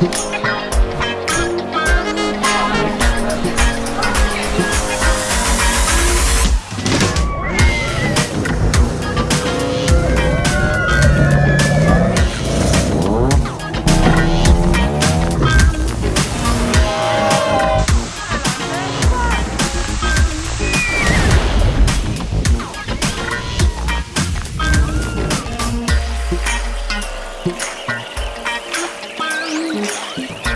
Bye. Bye.